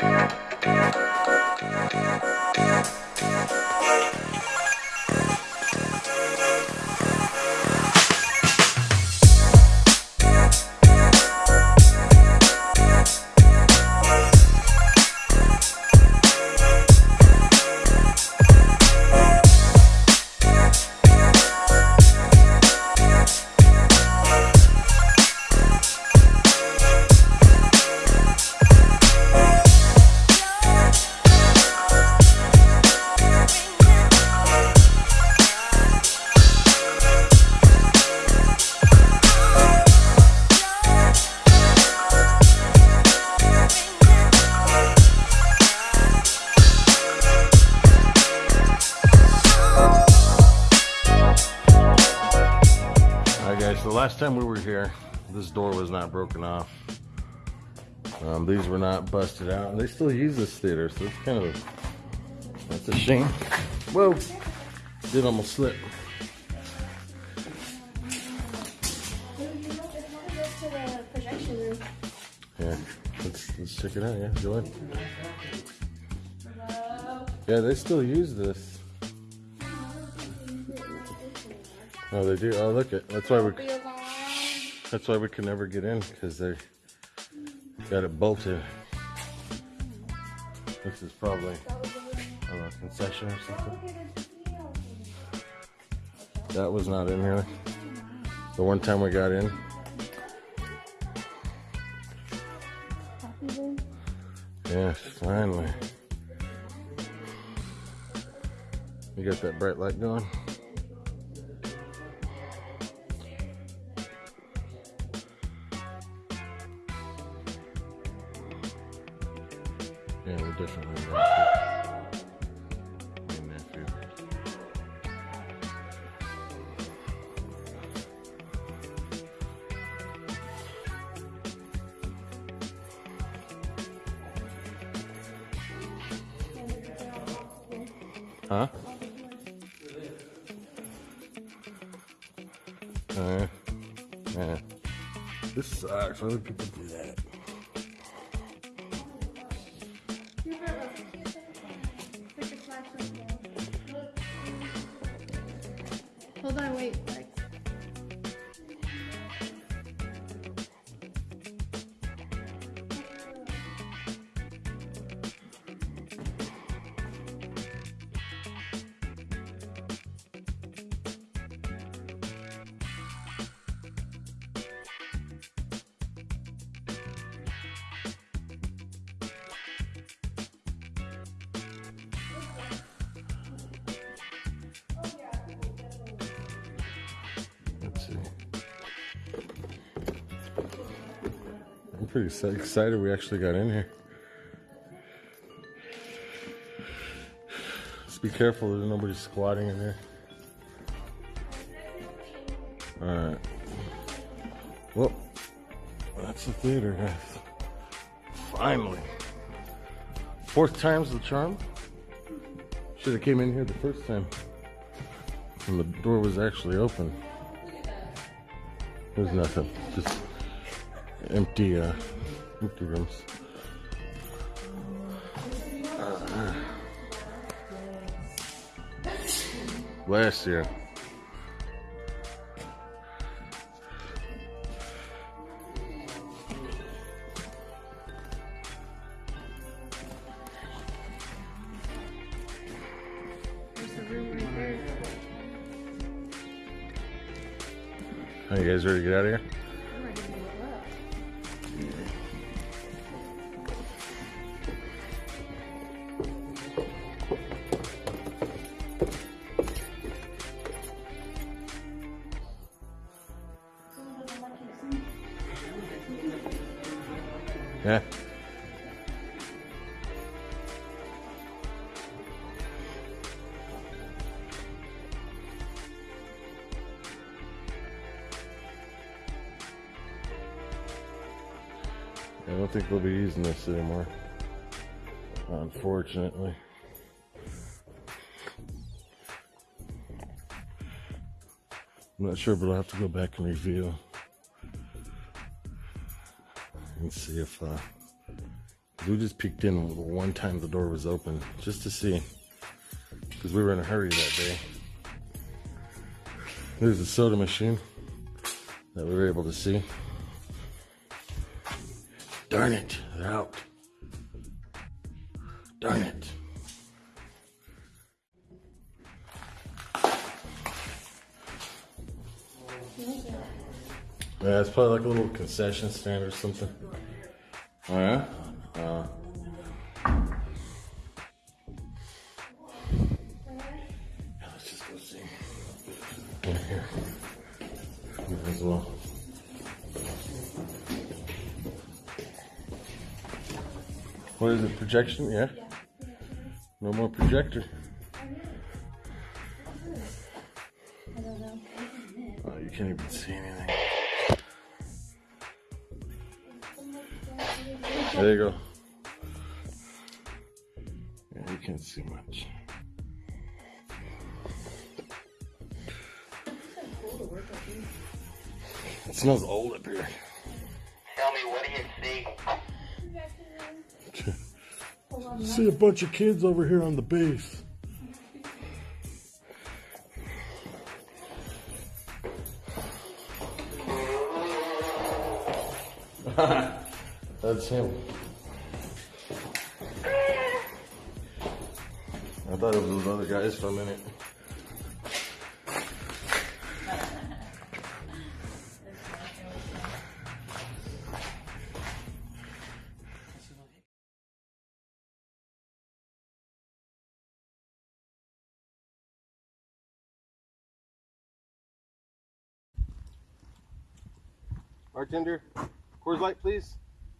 Yeah. Last time we were here, this door was not broken off. Um, these were not busted out. They still use this theater, so it's kind of a, that's a shame. Whoa, did almost slip. Yeah, let's, let's check it out. Yeah, go ahead. Yeah, they still use this. Oh, they do. Oh, look it. That's why we. That's why we can never get in because they got it bolted. This is probably I don't know, concession or something. That was not in here. The one time we got in. Yes, finally. You got that bright light going? Yeah, we're Matthew. Huh? Uh, yeah. This sucks. Why would people do that? Hold on, wait. Pretty excited we actually got in here. Just be careful there's nobody squatting in here. Alright. Well, that's the theater, guys. Finally. Fourth time's the charm. Should have came in here the first time. And the door was actually open. There's nothing. Just empty, uh, empty rooms. Uh, last year. Are you guys ready to get out of here? I don't think we'll be using this anymore. Unfortunately. I'm not sure, but I'll have to go back and review and see if uh, We just peeked in one time the door was open just to see. Because we were in a hurry that day. There's a soda machine that we were able to see. Darn it, they're out. Darn it. Yeah, it's probably like a little concession stand or something. Oh yeah? Uh, yeah, let's just go see. In here. Here as well. What is it? Projection? Yeah. No more projector. I don't know. Oh, you can't even see anything. There you go. Yeah, you can't see much. It smells old up here. Tell me, what do you see? See a bunch of kids over here on the base. That's him. I thought it was those other guys for a minute. Bartender, Coors Light, please.